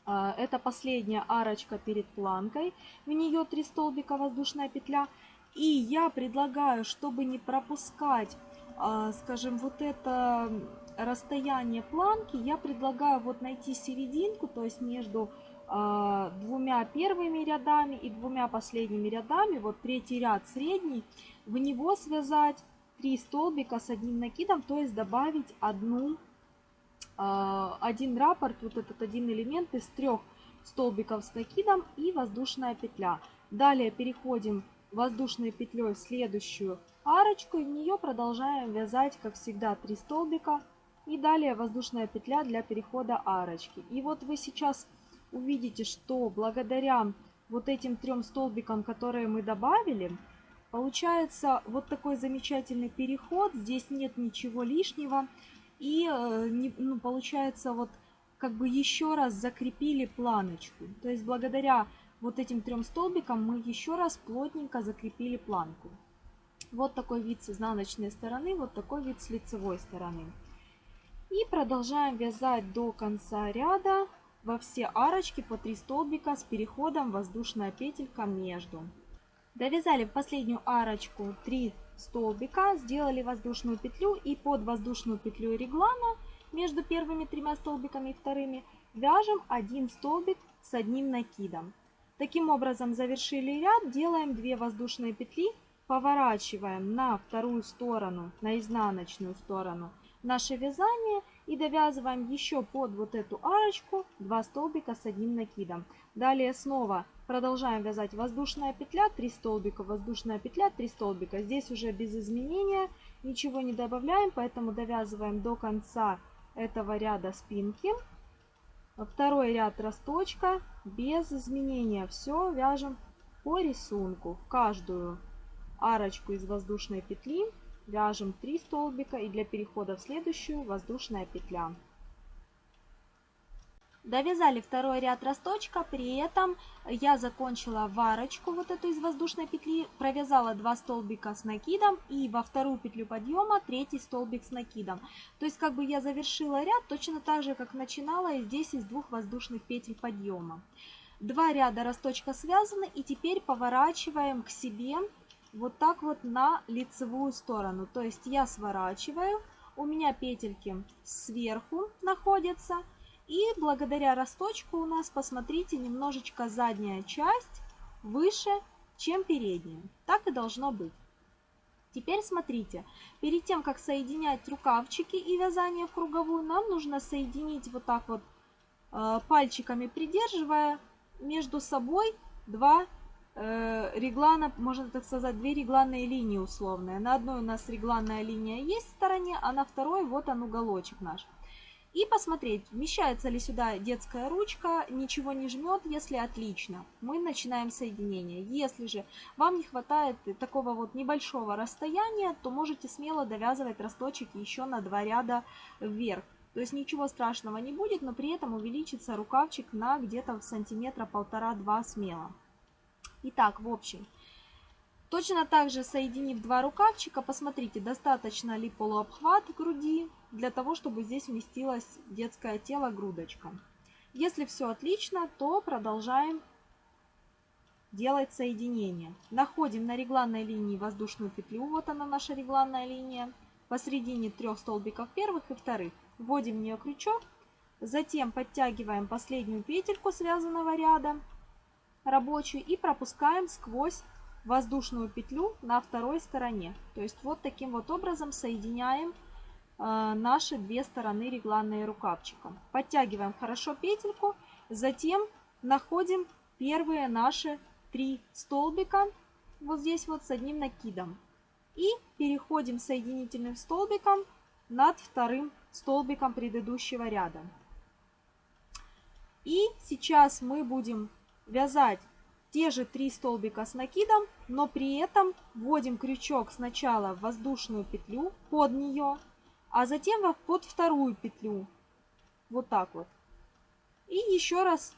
А, это последняя арочка перед планкой. В нее 3 столбика воздушная петля. И я предлагаю, чтобы не пропускать, а, скажем, вот это расстояние планки, я предлагаю вот найти серединку, то есть между двумя первыми рядами и двумя последними рядами, вот третий ряд средний, в него связать 3 столбика с одним накидом, то есть добавить одну, а, один раппорт, вот этот один элемент из трех столбиков с накидом и воздушная петля. Далее переходим воздушной петлей в следующую арочку и в нее продолжаем вязать, как всегда, 3 столбика. И далее воздушная петля для перехода арочки. И вот вы сейчас увидите, что благодаря вот этим трем столбикам, которые мы добавили, получается вот такой замечательный переход. Здесь нет ничего лишнего. И э, ну, получается вот как бы еще раз закрепили планочку. То есть благодаря вот этим трем столбикам мы еще раз плотненько закрепили планку. Вот такой вид с изнаночной стороны, вот такой вид с лицевой стороны. И продолжаем вязать до конца ряда во все арочки по 3 столбика с переходом воздушная петелька между. Довязали в последнюю арочку 3 столбика, сделали воздушную петлю и под воздушную петлю реглана между первыми тремя столбиками и вторыми вяжем один столбик с одним накидом. Таким образом завершили ряд, делаем 2 воздушные петли, поворачиваем на вторую сторону, на изнаночную сторону наше вязание и довязываем еще под вот эту арочку 2 столбика с одним накидом. Далее снова продолжаем вязать воздушная петля, 3 столбика, воздушная петля, 3 столбика. Здесь уже без изменения ничего не добавляем, поэтому довязываем до конца этого ряда спинки. Второй ряд росточка без изменения. Все вяжем по рисунку. В каждую арочку из воздушной петли вяжем 3 столбика и для перехода в следующую воздушная петля. Довязали второй ряд росточка, при этом я закончила варочку вот эту из воздушной петли, провязала 2 столбика с накидом и во вторую петлю подъема третий столбик с накидом. То есть как бы я завершила ряд точно так же, как начинала и здесь из двух воздушных петель подъема. Два ряда росточка связаны и теперь поворачиваем к себе вот так вот на лицевую сторону. То есть я сворачиваю, у меня петельки сверху находятся. И благодаря росточку у нас, посмотрите, немножечко задняя часть выше, чем передняя. Так и должно быть. Теперь смотрите, перед тем, как соединять рукавчики и вязание в круговую, нам нужно соединить вот так вот э, пальчиками придерживая между собой два реглана, можно так сказать, две регланные линии условные. На одной у нас регланная линия есть в стороне, а на второй вот он уголочек наш. И посмотреть, вмещается ли сюда детская ручка, ничего не жмет, если отлично. Мы начинаем соединение. Если же вам не хватает такого вот небольшого расстояния, то можете смело довязывать росточек еще на два ряда вверх. То есть ничего страшного не будет, но при этом увеличится рукавчик на где-то сантиметра полтора-два смело. Итак, в общем, точно так же соединив два рукавчика, посмотрите, достаточно ли полуобхват груди для того, чтобы здесь вместилось детское тело грудочка. Если все отлично, то продолжаем делать соединение. Находим на регланной линии воздушную петлю, вот она наша регланная линия, посередине трех столбиков первых и вторых. Вводим в нее крючок, затем подтягиваем последнюю петельку связанного ряда, рабочую и пропускаем сквозь воздушную петлю на второй стороне. То есть вот таким вот образом соединяем э, наши две стороны регланные рукавчиком. Подтягиваем хорошо петельку, затем находим первые наши три столбика вот здесь вот с одним накидом. И переходим соединительным столбиком над вторым столбиком предыдущего ряда. И сейчас мы будем вязать те же три столбика с накидом, но при этом вводим крючок сначала в воздушную петлю под нее, а затем под вторую петлю. Вот так вот. И еще раз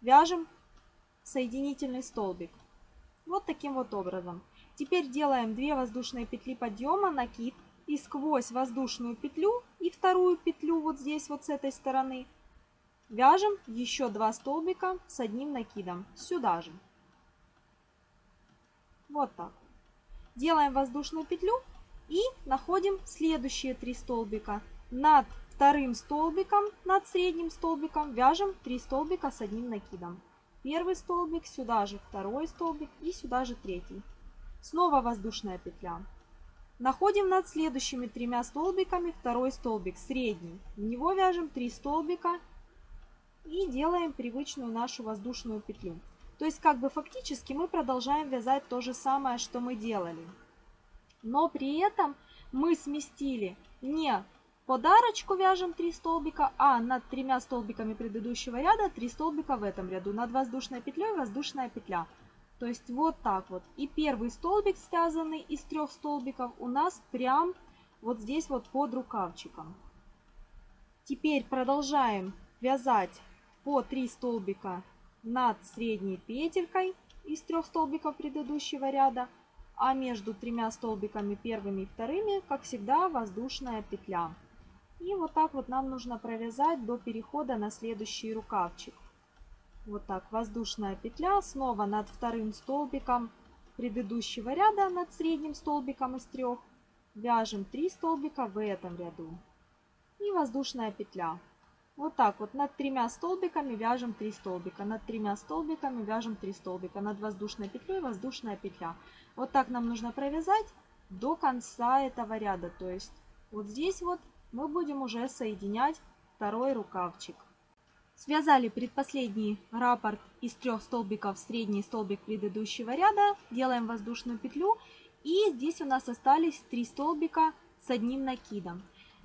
вяжем соединительный столбик. Вот таким вот образом. Теперь делаем 2 воздушные петли подъема, накид и сквозь воздушную петлю и вторую петлю вот здесь вот с этой стороны Вяжем еще два столбика с одним накидом сюда же. Вот так. Делаем воздушную петлю и находим следующие три столбика. Над вторым столбиком, над средним столбиком вяжем 3 столбика с одним накидом. Первый столбик, сюда же второй столбик и сюда же третий. Снова воздушная петля. Находим над следующими тремя столбиками второй столбик, средний. В него вяжем 3 столбика и делаем привычную нашу воздушную петлю. То есть как бы фактически мы продолжаем вязать то же самое, что мы делали. Но при этом мы сместили не подарочку вяжем 3 столбика, а над тремя столбиками предыдущего ряда 3 столбика в этом ряду. Над воздушной петлей воздушная петля. То есть вот так вот. И первый столбик, связанный из трех столбиков, у нас прям вот здесь вот под рукавчиком. Теперь продолжаем вязать по 3 столбика над средней петелькой из трех столбиков предыдущего ряда, а между тремя столбиками первыми и вторыми, как всегда, воздушная петля. И вот так вот нам нужно провязать до перехода на следующий рукавчик. Вот так, воздушная петля, снова над вторым столбиком предыдущего ряда, над средним столбиком из трех, вяжем 3 столбика в этом ряду. И воздушная петля. Вот так вот над тремя столбиками вяжем 3 столбика, над тремя столбиками вяжем 3 столбика, над воздушной петлей воздушная петля. Вот так нам нужно провязать до конца этого ряда. То есть вот здесь вот мы будем уже соединять второй рукавчик. Связали предпоследний раппорт из трех столбиков, средний столбик предыдущего ряда, делаем воздушную петлю и здесь у нас остались три столбика с одним накидом.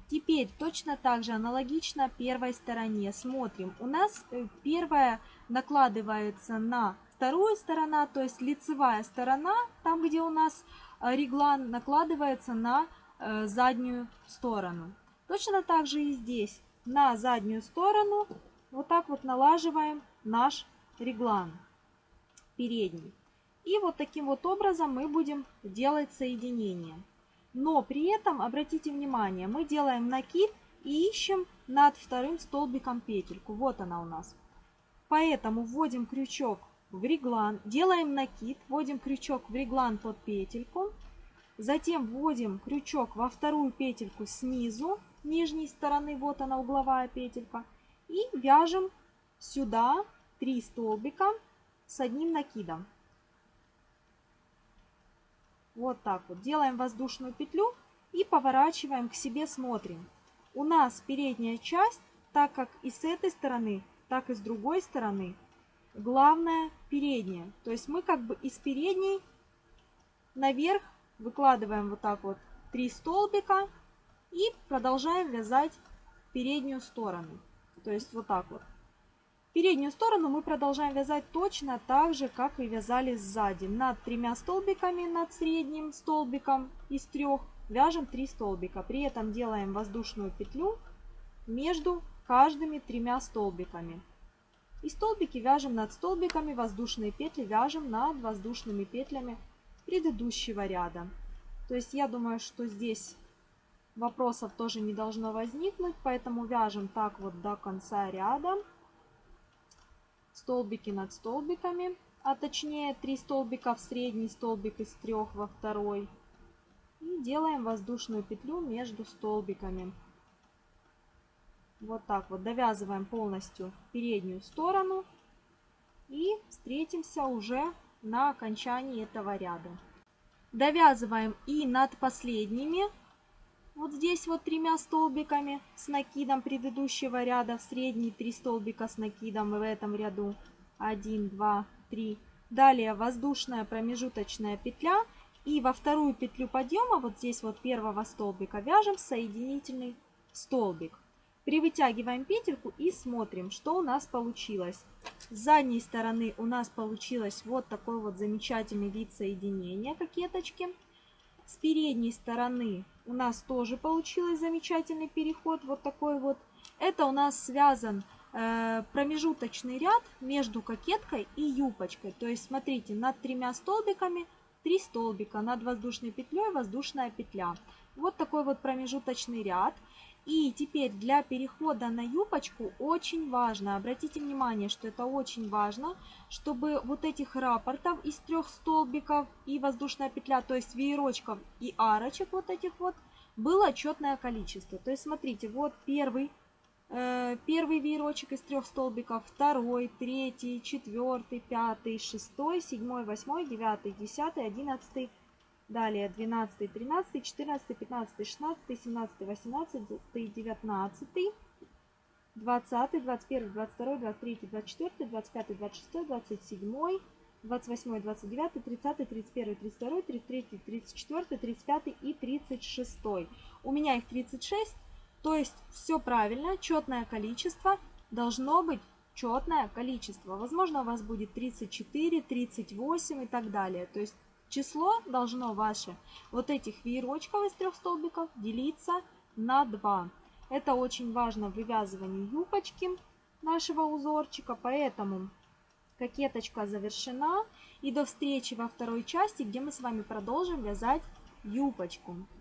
Теперь точно так же аналогично первой стороне. Смотрим, у нас э, первая накладывается на вторую сторону, то есть лицевая сторона, там где у нас э, реглан, накладывается на э, заднюю сторону. Точно так же и здесь на заднюю сторону вот так вот налаживаем наш реглан передний. И вот таким вот образом мы будем делать соединение. Но при этом, обратите внимание, мы делаем накид и ищем над вторым столбиком петельку. Вот она у нас. Поэтому вводим крючок в реглан, делаем накид, вводим крючок в реглан под петельку. Затем вводим крючок во вторую петельку снизу, нижней стороны, вот она угловая петелька. И вяжем сюда 3 столбика с одним накидом. Вот так вот. Делаем воздушную петлю и поворачиваем к себе, смотрим. У нас передняя часть, так как и с этой стороны, так и с другой стороны, главная передняя. То есть мы как бы из передней наверх выкладываем вот так вот 3 столбика и продолжаем вязать переднюю сторону. То есть вот так вот. Переднюю сторону мы продолжаем вязать точно так же, как и вязали сзади. Над тремя столбиками, над средним столбиком из трех вяжем 3 столбика. При этом делаем воздушную петлю между каждыми тремя столбиками. И столбики вяжем над столбиками, воздушные петли вяжем над воздушными петлями предыдущего ряда. То есть я думаю, что здесь вопросов тоже не должно возникнуть, поэтому вяжем так вот до конца ряда. Столбики над столбиками, а точнее 3 столбика в средний столбик из трех во второй. И делаем воздушную петлю между столбиками. Вот так вот довязываем полностью переднюю сторону и встретимся уже на окончании этого ряда. Довязываем и над последними вот здесь вот тремя столбиками с накидом предыдущего ряда. Средний 3 столбика с накидом в этом ряду. 1 2 3 далее воздушная промежуточная петля. И во вторую петлю подъема вот здесь вот первого столбика вяжем соединительный столбик. Привытягиваем петельку и смотрим что у нас получилось. С задней стороны у нас получилось вот такой вот замечательный вид соединения кокеточки. С передней стороны у нас тоже получилось замечательный переход. Вот такой вот. Это у нас связан э, промежуточный ряд между кокеткой и юбочкой. То есть, смотрите, над тремя столбиками 3 столбика, над воздушной петлей воздушная петля. Вот такой вот промежуточный ряд. И теперь для перехода на юбочку очень важно, обратите внимание, что это очень важно, чтобы вот этих раппортов из трех столбиков и воздушная петля, то есть веерочков и арочек вот этих вот, было четное количество. То есть смотрите, вот первый, э, первый веерочек из трех столбиков, второй, третий, четвертый, пятый, шестой, седьмой, восьмой, девятый, десятый, одиннадцатый, Далее 12, 13, 14, 15, 16, 17, 18, 19, 20, 21, 22, 23, 24, 25, 26, 27, 28, 29, 30, 31, 32, 33, 34, 35 и 36. У меня их 36, то есть все правильно, четное количество должно быть четное количество. Возможно, у вас будет 34, 38 и так далее. То есть Число должно ваше вот этих веерочков из трех столбиков делиться на 2. Это очень важно в вывязывании юбочки нашего узорчика, поэтому кокеточка завершена. И до встречи во второй части, где мы с вами продолжим вязать юбочку.